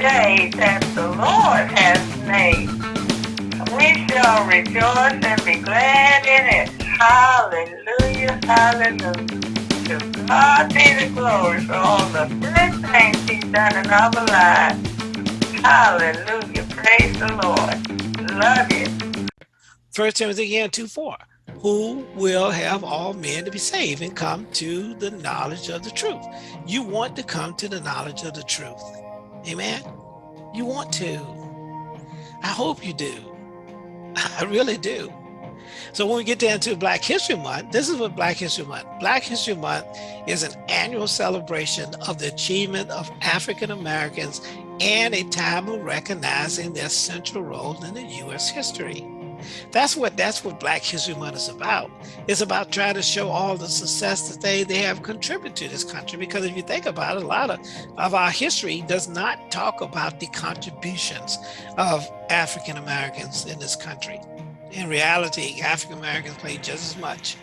day that the Lord has made. We shall rejoice and be glad in it. Hallelujah, hallelujah. To God be the glory for all the good things he's done in our lives. Hallelujah, praise the Lord. Love you. First Timothy again 2 4 who will have all men to be saved and come to the knowledge of the truth. You want to come to the knowledge of the truth. Amen. You want to. I hope you do. I really do. So when we get down to Black History Month, this is what Black History Month. Black History Month is an annual celebration of the achievement of African Americans and a time of recognizing their central role in the U.S. history. That's what that's what Black History Month is about. It's about trying to show all the success that they, they have contributed to this country. Because if you think about it, a lot of, of our history does not talk about the contributions of African Americans in this country. In reality, African Americans played just as much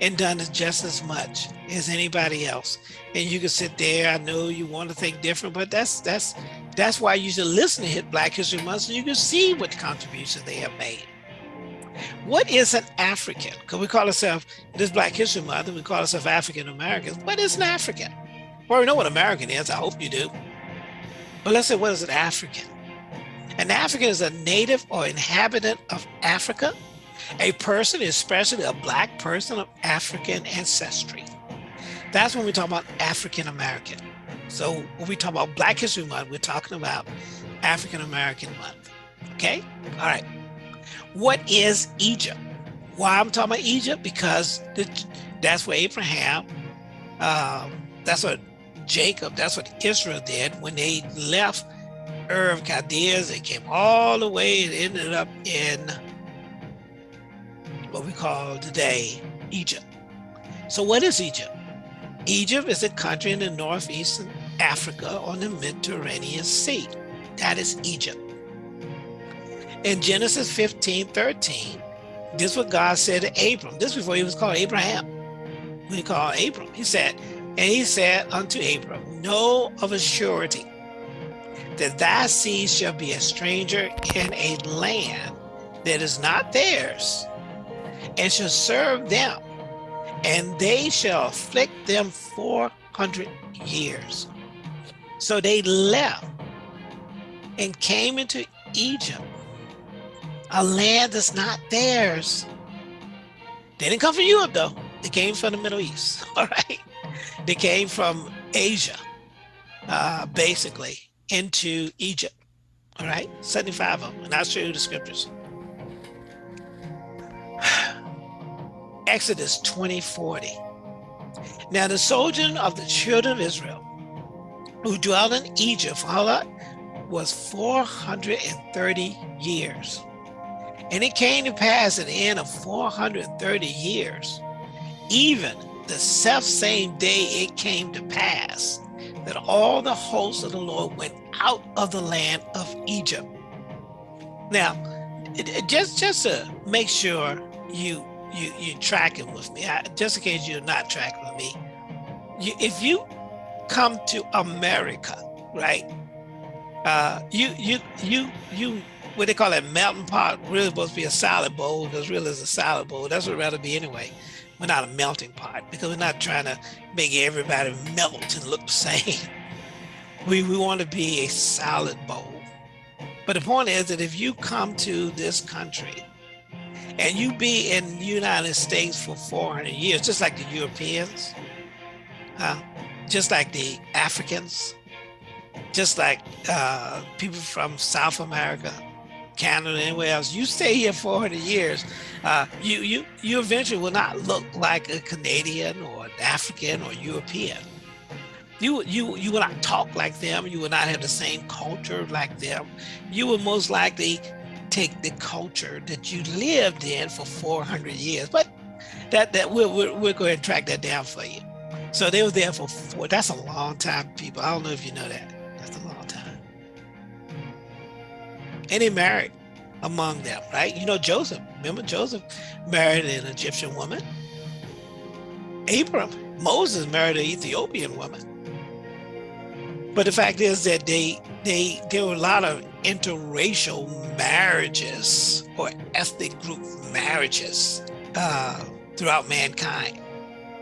and done just as much as anybody else. And you can sit there, I know you want to think different, but that's that's that's why you should listen to Black History Month so you can see what contributions they have made. What is an African? Because we call ourselves, this Black History Month, we call ourselves African Americans. What is an African? Well, we know what American is, I hope you do. But let's say, what is an African? An African is a native or inhabitant of Africa, a person, especially a black person of African ancestry. That's when we talk about African American. So when we talk about Black History Month, we're talking about African American Month. Okay? All right. What is Egypt? Why I'm talking about Egypt? Because that's where Abraham, um, that's what Jacob, that's what Israel did when they left Ur of Chaldeans. They came all the way and ended up in what we call today Egypt. So what is Egypt? Egypt is a country in the northeastern Africa on the Mediterranean Sea. That is Egypt. In Genesis 15, 13, this is what God said to Abram. This before he was called Abraham. When he called Abram, he said, and he said unto Abram, Know of a surety that thy seed shall be a stranger in a land that is not theirs, and shall serve them, and they shall afflict them 400 years. So they left and came into Egypt a land that's not theirs. They didn't come from Europe though. They came from the Middle East, all right? They came from Asia, uh, basically, into Egypt, all right? 75 of them, and I'll show you the scriptures. Exodus 20, 40. Now the sojourn of the children of Israel who dwelt in Egypt how? Was 430 years. And it came to pass at the end of 430 years, even the self same day it came to pass, that all the hosts of the Lord went out of the land of Egypt. Now, just just to make sure you you you're tracking with me, I, just in case you're not tracking with me, you, if you come to America, right? Uh, you you you you what they call that melting pot really supposed to be a salad bowl because really it's a salad bowl. That's what it'd rather be anyway. We're not a melting pot because we're not trying to make everybody melt and look the same. We, we want to be a salad bowl. But the point is that if you come to this country and you be in the United States for 400 years, just like the Europeans, uh, just like the Africans, just like uh, people from South America, Canada, anywhere else. You stay here 400 years, uh, you you you eventually will not look like a Canadian or an African or European. You you you will not talk like them. You will not have the same culture like them. You will most likely take the culture that you lived in for 400 years. But that that we're, we'll, we'll go ahead and track that down for you. So they were there for four. That's a long time, people. I don't know if you know that. And he married among them, right? You know, Joseph, remember Joseph married an Egyptian woman. Abram, Moses married an Ethiopian woman. But the fact is that they they there were a lot of interracial marriages or ethnic group marriages uh, throughout mankind.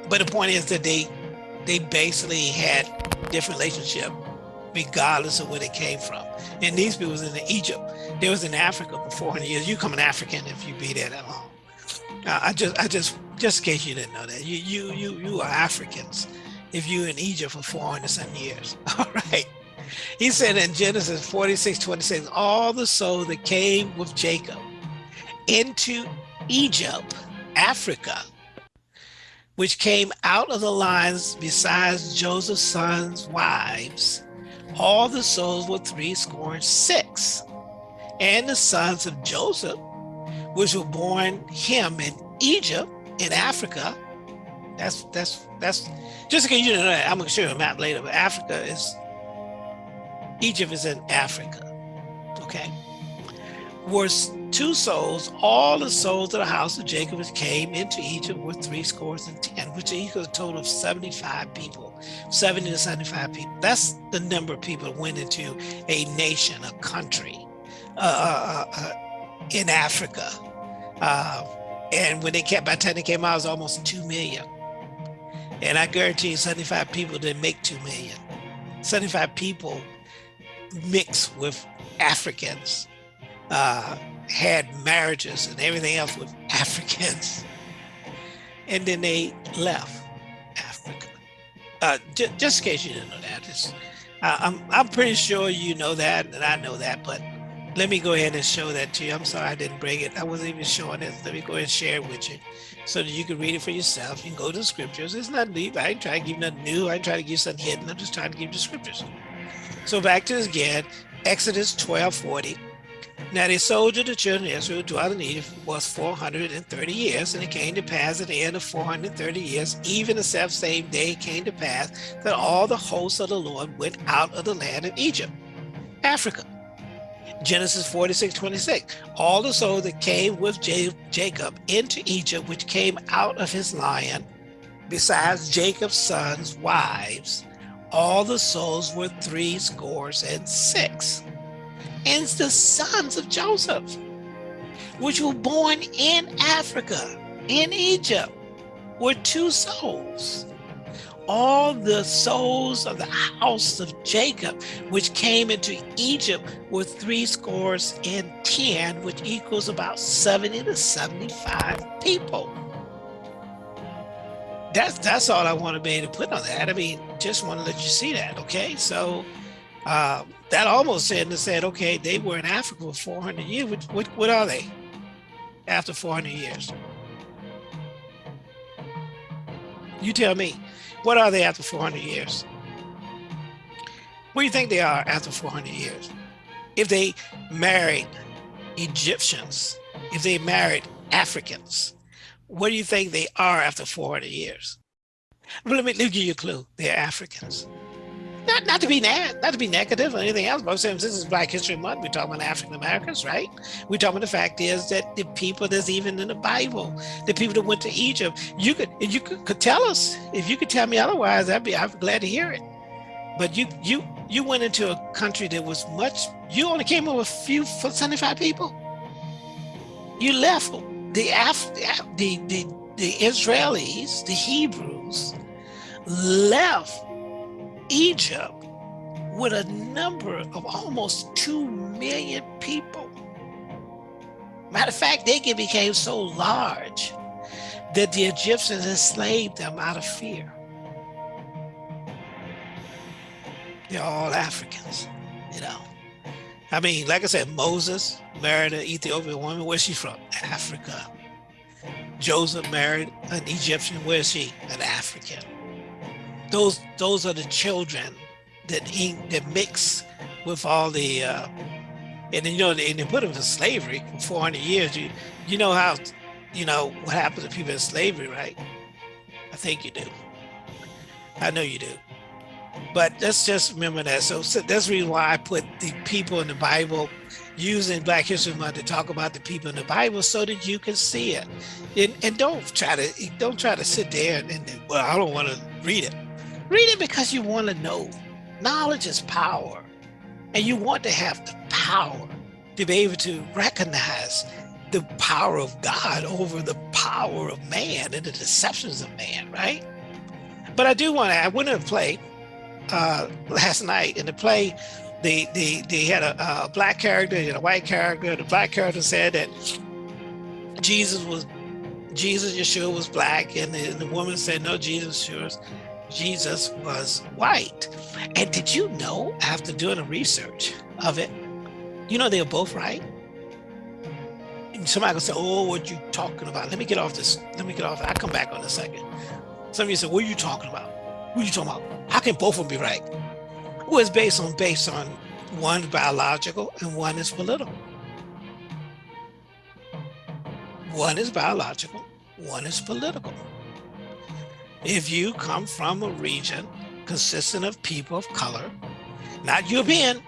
But the point is that they they basically had different relationship regardless of where they came from. And these people was in Egypt. They was in Africa for 400 years. You come an African if you be there that long. Uh, I just, I just, just in case you didn't know that, you, you, you, you are Africans if you in Egypt for 400 some years. All right. He said in Genesis 46, 26, all the souls that came with Jacob into Egypt, Africa, which came out of the lines besides Joseph's sons' wives, all the souls were three score and six. And the sons of Joseph, which were born him in Egypt, in Africa. That's that's that's just in case you didn't know that. I'm gonna show you a map later, but Africa is Egypt is in Africa. Okay. Was two souls, all the souls of the house of Jacob came into Egypt were three scores and ten, which equals a total of 75 people, 70 to 75 people. That's the number of people that went into a nation, a country uh, uh, uh, uh in Africa. Uh, and when they came, by the time they came out, it was almost 2 million. And I guarantee you 75 people didn't make 2 million. 75 people mixed with Africans uh, had marriages and everything else with Africans. And then they left Africa. Uh, just in case you didn't know that, uh, I'm, I'm pretty sure you know that and I know that, but let me go ahead and show that to you. I'm sorry I didn't bring it. I wasn't even showing it. Let me go ahead and share it with you so that you can read it for yourself. You can go to the scriptures. It's not deep. I ain't trying to give nothing new. I ain't trying to give you something hidden. I'm just trying to give you the scriptures. So back to this again, Exodus 12, 40. Now the soldier of the children of Israel dwelt in Egypt was 430 years, and it came to pass at the end of 430 years, even the self same day came to pass that all the hosts of the Lord went out of the land of Egypt, Africa. Genesis 46, 26. All the souls that came with Jacob into Egypt, which came out of his lion, besides Jacob's sons' wives, all the souls were three scores and six. And the sons of Joseph, which were born in Africa, in Egypt, were two souls. All the souls of the house of Jacob, which came into Egypt, were three scores and ten, which equals about 70 to 75 people that's that's all I want to be able to put on that. I mean, just want to let you see that. Okay, so uh, that almost said and said, okay, they were in Africa for 400 years. What, what, what are they after 400 years? You tell me, what are they after 400 years? What do you think they are after 400 years? If they married Egyptians, if they married Africans, what do you think they are after 400 years? But let me, let me give you a clue. They're Africans. Not, not to be not to be negative or anything else, but since this is Black History Month, we're talking about African Americans, right? We're talking about the fact is that the people that's even in the Bible, the people that went to Egypt, you could you could, could tell us if you could tell me otherwise, I'd be I'm glad to hear it. But you you you went into a country that was much. You only came with a few 75 people. You left the, Af the, the, the Israelis, the Hebrews, left Egypt with a number of almost 2 million people. Matter of fact, they became so large that the Egyptians enslaved them out of fear. They're all Africans, you know. I mean, like I said, Moses married an Ethiopian woman. Where's she from? Africa. Joseph married an Egyptian. Where's she? An African. Those those are the children that he, that mix with all the uh, and then, you know and they put them in slavery for 400 years. You you know how you know what happens to people in slavery, right? I think you do. I know you do. But let's just remember that. So, so that's the reason why I put the people in the Bible using Black History Month to talk about the people in the Bible so that you can see it. And, and don't try to don't try to sit there and, and well, I don't want to read it. Read it because you want to know. Knowledge is power. And you want to have the power to be able to recognize the power of God over the power of man and the deceptions of man, right? But I do want to, I went to play uh, last night in the play, they, they, they had a, a black character and a white character. The black character said that Jesus was, Jesus Yeshua was black and the, the woman said, no, Jesus Yeshua Jesus was white. And did you know, after doing a research of it, you know, they're both right. And somebody will say, oh, what you talking about? Let me get off this. Let me get off. I'll come back on a second. Some of you say, what are you talking about? What are you talking about? How can both of them be right? Well, it's based on based on one biological and one is political. One is biological, one is political. If you come from a region consisting of people of color, not European,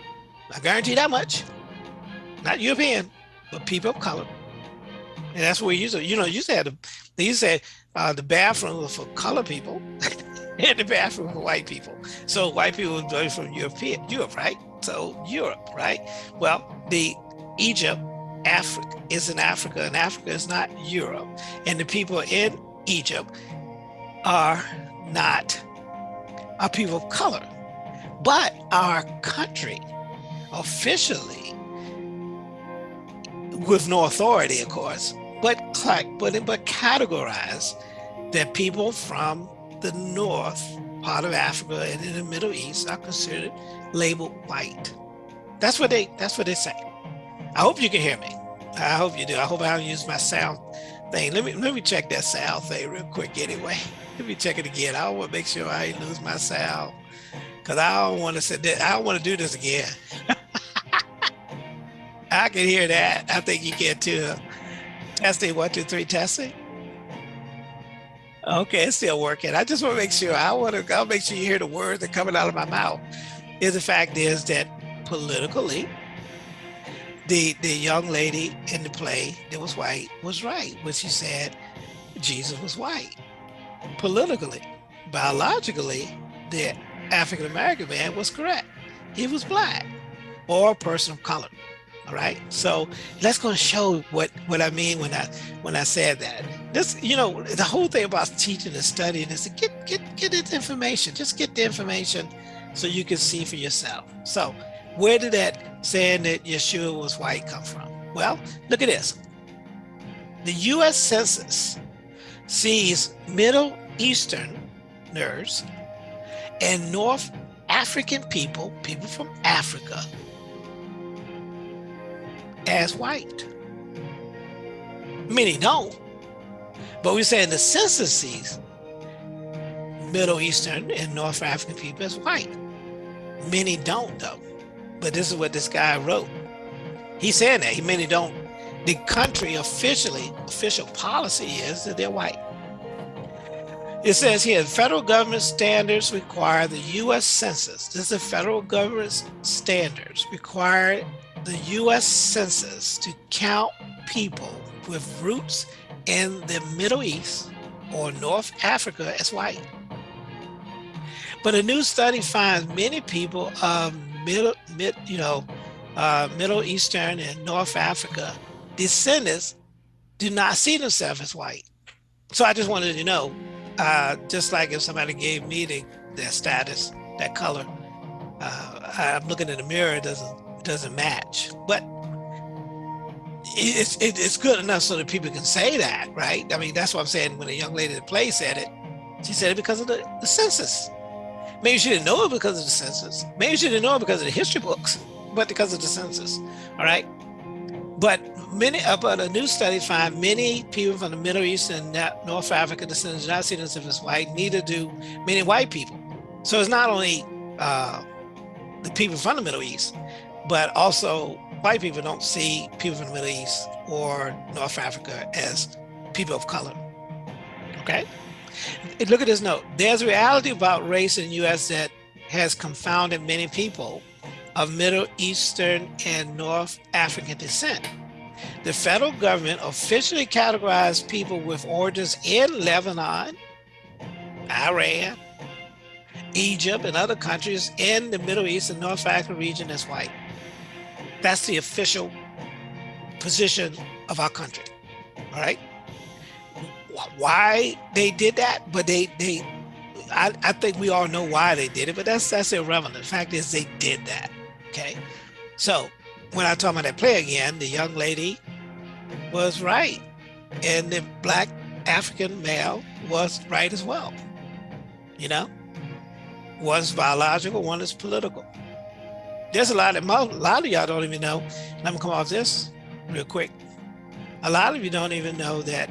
I guarantee that much, not European, but people of color. And that's where you used to, you know, you said they used to uh, the bathroom for color people and the bathroom for white people. So white people were from European, Europe, right? So Europe, right? Well, the Egypt, Africa is in Africa and Africa is not Europe. And the people in Egypt are not, are people of color. But our country officially with no authority, of course, but but but categorize that people from the north part of Africa and in the Middle East are considered labeled white. That's what they that's what they say. I hope you can hear me. I hope you do. I hope I don't use my sound thing. Let me let me check that sound thing real quick anyway. Let me check it again. I want to make sure I lose my sound. Cause I don't want to say that I don't want to do this again. I can hear that. I think you can too. Testing one, two, three, testing. Okay, it's still working. I just want to make sure. I want to. I'll make sure you hear the words that coming out of my mouth. Is the fact is that politically, the the young lady in the play that was white was right when she said Jesus was white. Politically, biologically, the African American man was correct. He was black or a person of color. All right. So let's go and show what what I mean when I when I said that. This, you know, the whole thing about teaching and studying is to get get get this information. Just get the information so you can see for yourself. So where did that saying that Yeshua was white come from? Well, look at this. The U.S. Census sees Middle Easterners and North African people, people from Africa, as white. Many don't. But we're saying the census sees Middle Eastern and North African people as white. Many don't though. But this is what this guy wrote. He's saying that, he many don't. The country officially, official policy is that they're white. It says here, federal government standards require the U.S. Census. This is the federal government standards require the U.S. Census to count people with roots in the Middle East or North Africa as white. But a new study finds many people of middle, mid, you know, uh, Middle Eastern and North Africa descendants do not see themselves as white. So I just wanted to know, uh, just like if somebody gave me the, their status, that color, uh, I'm looking in the mirror, it doesn't doesn't match. But it's it, it's good enough so that people can say that, right? I mean, that's what I'm saying. When a young lady at the play said it, she said it because of the, the census. Maybe she didn't know it because of the census. Maybe she didn't know it because of the history books, but because of the census. All right. But many, uh, but a new study find many people from the Middle East and North Africa descendants not see themselves as white. Neither do many white people. So it's not only uh, the people from the Middle East, but also white people don't see people from the Middle East or North Africa as people of color. Okay. Look at this note. There's a reality about race in the U.S. that has confounded many people of Middle Eastern and North African descent. The federal government officially categorized people with origins in Lebanon, Iran, Egypt and other countries in the Middle East and North Africa region as white. That's the official position of our country. All right. Why they did that, but they they I, I think we all know why they did it, but that's that's irrelevant. The fact is they did that. Okay. So when I talk about that play again, the young lady was right. And the black African male was right as well. You know? One is biological, one is political. There's a lot of a lot of y'all don't even know. Let me come off this real quick. A lot of you don't even know that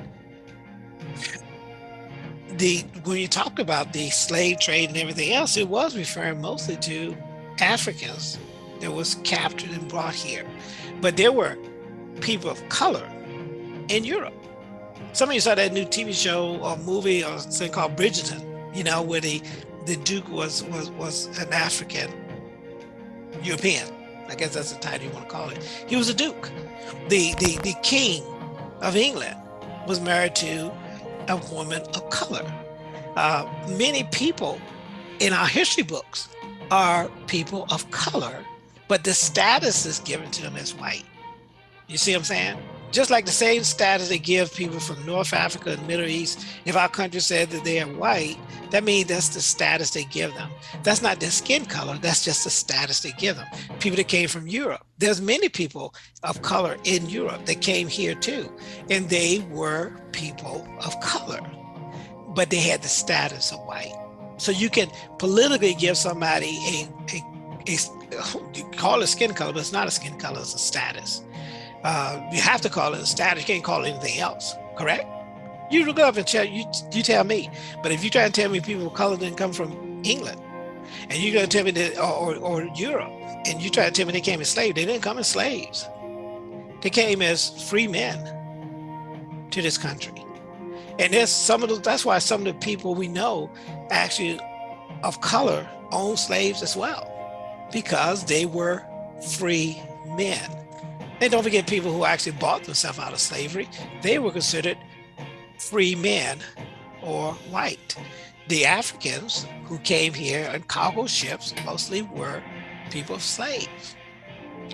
the when you talk about the slave trade and everything else, it was referring mostly to Africans that was captured and brought here. But there were people of color in Europe. Some of you saw that new TV show or movie or something called Bridgerton, you know, where the, the Duke was, was, was an African European. I guess that's the title you want to call it. He was a Duke. The, the, the King of England was married to a woman of color. Uh, many people in our history books are people of color, but the status is given to them as white. You see what I'm saying? Just like the same status they give people from North Africa and Middle East, if our country said that they are white, that means that's the status they give them. That's not their skin color, that's just the status they give them. People that came from Europe, there's many people of color in Europe that came here too, and they were people of color, but they had the status of white. So you can politically give somebody a, a, a you call it skin color, but it's not a skin color, it's a status. Uh, you have to call it a status, you can't call it anything else, correct? You look up and tell you you tell me. But if you try to tell me people of color didn't come from England, and you're gonna tell me that or, or, or Europe, and you try to tell me they came as slaves, they didn't come as slaves. They came as free men to this country. And there's some of the, that's why some of the people we know actually of color own slaves as well, because they were free men. And don't forget people who actually bought themselves out of slavery, they were considered free men or white. The Africans who came here on cargo ships mostly were people of slaves.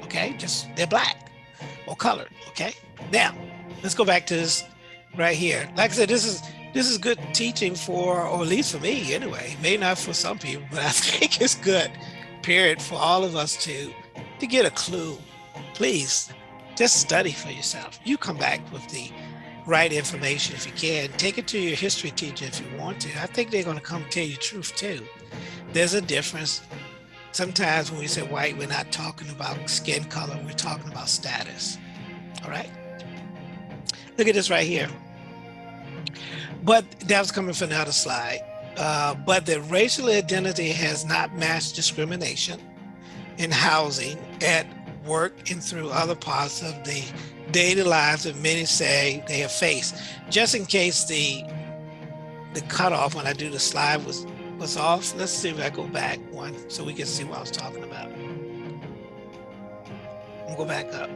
Okay, just they're black or colored. Okay, now let's go back to this right here. Like I said, this is this is good teaching for, or at least for me anyway. Maybe not for some people, but I think it's good. Period for all of us to to get a clue. Please, just study for yourself. You come back with the right information if you can. Take it to your history teacher if you want to. I think they're going to come tell you the truth too. There's a difference. Sometimes when we say white, we're not talking about skin color, we're talking about status. All right. Look at this right here. But that was coming from another slide. Uh, but the racial identity has not matched discrimination in housing at work and through other parts of the daily lives that many say they have faced. Just in case the the cutoff when I do the slide was was off, let's see if I go back one so we can see what I was talking about. I'll go back up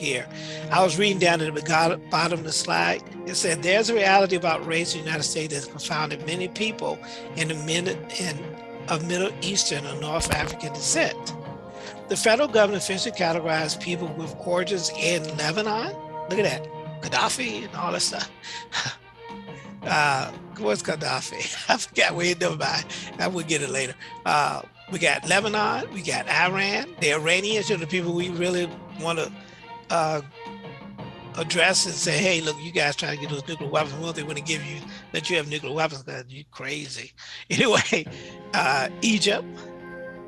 here. I was reading down at the bottom of the slide. It said, there's a reality about race in the United States that's confounded many people in the in, of Middle Eastern or North African descent. The federal government officially categorized people with origins in Lebanon. Look at that, Gaddafi and all that stuff. uh, what's Gaddafi? I forgot where he never mind. I will get it later. Uh, we got Lebanon, we got Iran, the Iranians are the people we really want to uh, address and say, hey, look, you guys trying to get those nuclear weapons. Well, they want to give you that you have nuclear weapons because you crazy. Anyway, uh, Egypt,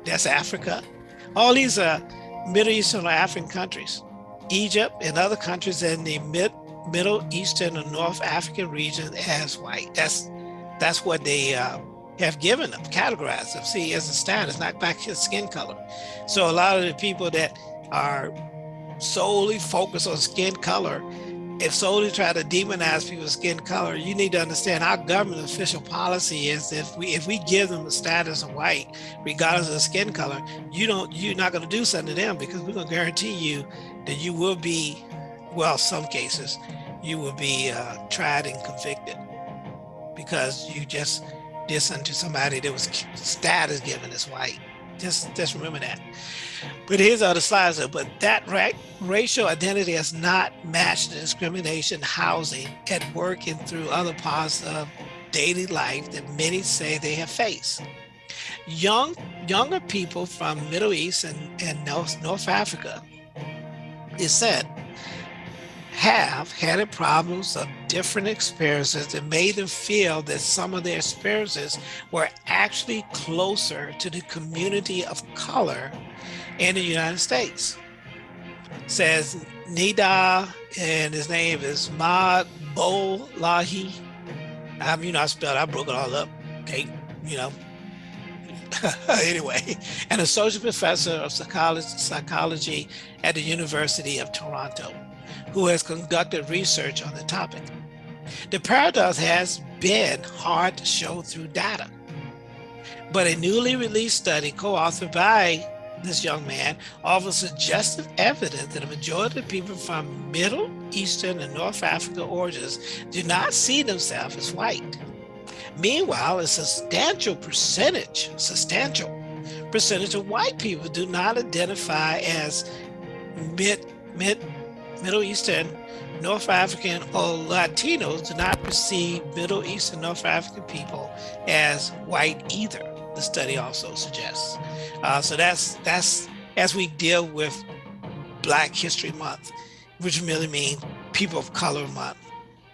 that's Africa. All these are Middle Eastern or African countries. Egypt and other countries in the mid, Middle Eastern and North African region as white. That's that's what they uh, have given them, categorized them. See, as a status, not back his skin color. So a lot of the people that are solely focus on skin color if solely try to demonize people's skin color, you need to understand our government official policy is if we if we give them the status of white, regardless of skin color, you don't you're not going to do something to them because we're going to guarantee you that you will be, well, some cases, you will be uh, tried and convicted because you just this unto somebody that was status given as white. Just, just remember that. But here's other slides. Though. But that ra racial identity has not matched the discrimination, housing, at work, and through other parts of daily life that many say they have faced. Young, younger people from Middle East and, and North, North Africa, it said, have had problems of different experiences that made them feel that some of their experiences were actually closer to the community of color in the United States. Says Neda, and his name is Maad Bolahi. I mean, you know, I spelled, I broke it all up. Okay, you know. anyway, an associate professor of psychology, psychology at the University of Toronto who has conducted research on the topic. The paradox has been hard to show through data, but a newly released study co-authored by this young man offers suggestive evidence that a majority of people from Middle Eastern and North Africa origins do not see themselves as white. Meanwhile, a substantial percentage, substantial percentage of white people do not identify as mid, mid Middle Eastern, North African, or Latinos do not perceive Middle Eastern North African people as white either, the study also suggests. Uh, so that's, that's as we deal with Black History Month, which really means People of Color Month.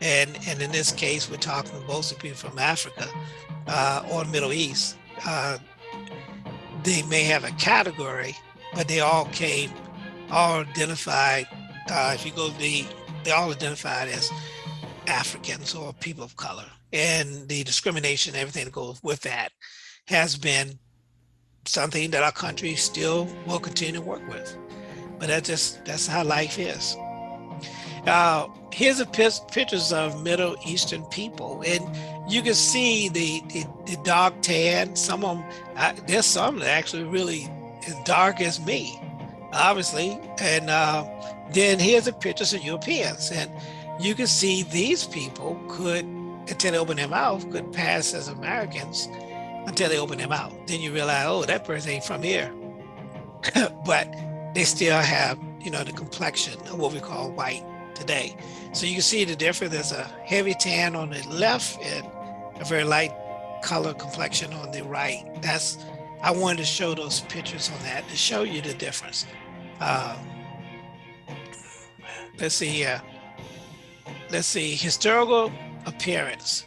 And, and in this case, we're talking mostly people from Africa uh, or Middle East. Uh, they may have a category, but they all came, all identified uh, if you go the, they all identified as Africans or people of color. And the discrimination, everything that goes with that has been something that our country still will continue to work with. But that's just, that's how life is. Uh, here's a pictures of Middle Eastern people, and you can see the, the, the dark tan. Some of them, I, there's some that actually really as dark as me, obviously, and uh, then here's a picture of Europeans. And you can see these people could, until they open their mouth, could pass as Americans until they open their mouth. Then you realize, oh, that person ain't from here. but they still have, you know, the complexion of what we call white today. So you can see the difference. There's a heavy tan on the left and a very light color complexion on the right. That's, I wanted to show those pictures on that to show you the difference. Um, let's see here. Let's see, historical appearance.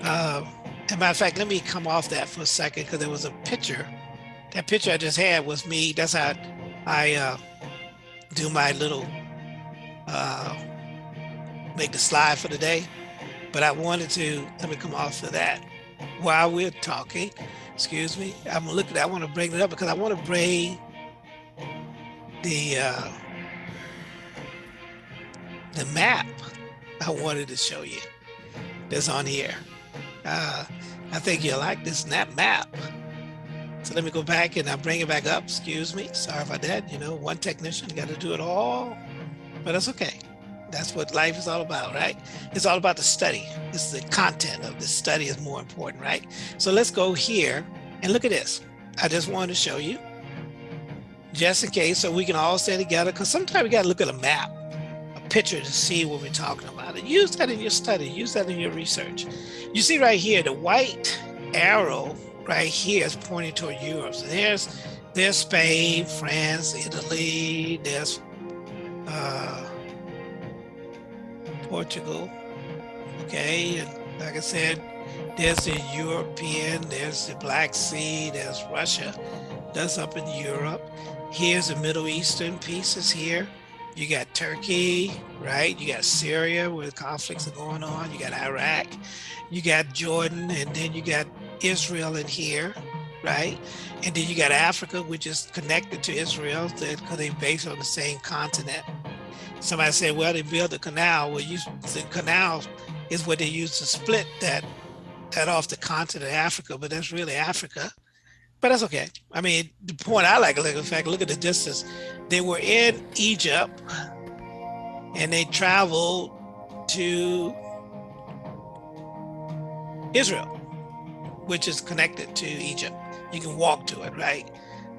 Uh, as a matter of fact, let me come off that for a second because there was a picture. That picture I just had was me. That's how I uh, do my little, uh, make the slide for the day. But I wanted to, let me come off of that while we're talking. Excuse me. I'm looking, I want to bring it up because I want to bring the, uh, the map I wanted to show you that's on here. Uh, I think you'll like this snap map. So let me go back and I'll bring it back up. Excuse me. Sorry about that. You know, one technician got to do it all, but that's okay. That's what life is all about, right? It's all about the study. This is the content of the study is more important, right? So let's go here and look at this. I just wanted to show you just in case so we can all stay together because sometimes we got to look at a map picture to see what we're talking about. And use that in your study, use that in your research. You see right here, the white arrow right here is pointing toward Europe. So there's, there's Spain, France, Italy, there's uh, Portugal, okay? And like I said, there's the European, there's the Black Sea, there's Russia, that's up in Europe. Here's the Middle Eastern pieces here. You got Turkey, right? You got Syria where the conflicts are going on. You got Iraq, you got Jordan, and then you got Israel in here, right? And then you got Africa, which is connected to Israel because they're based on the same continent. Somebody said, well, they built a canal. Well, you, the canal is what they use to split that, that off the continent of Africa, but that's really Africa but that's okay. I mean, the point I like, in fact, look at the distance. They were in Egypt and they traveled to Israel. which is connected to Egypt. You can walk to it, right?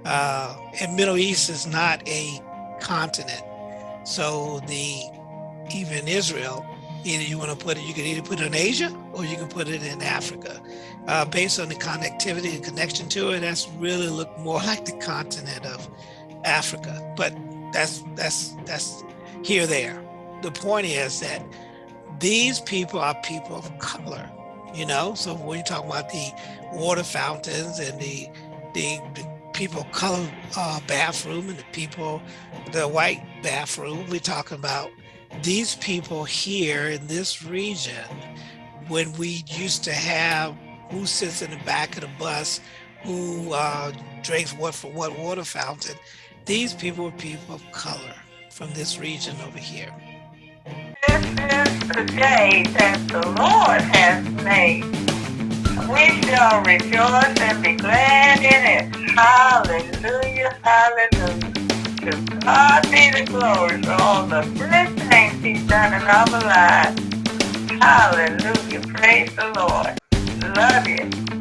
Uh, and Middle East is not a continent. So the even Israel, either you want to put it, you can either put it in Asia or you can put it in Africa. Uh, based on the connectivity and connection to it, that's really look more like the continent of Africa. But that's that's that's here there. The point is that these people are people of color, you know. So when you talk about the water fountains and the the, the people color uh, bathroom and the people, the white bathroom, we're talking about these people here in this region when we used to have who sits in the back of the bus, who uh, drinks what from what water fountain. These people are people of color from this region over here. This is the day that the Lord has made. We shall rejoice and be glad in it. Hallelujah, hallelujah. To God be the glory for all the things he's done in our lives. Hallelujah, praise the Lord. Love you.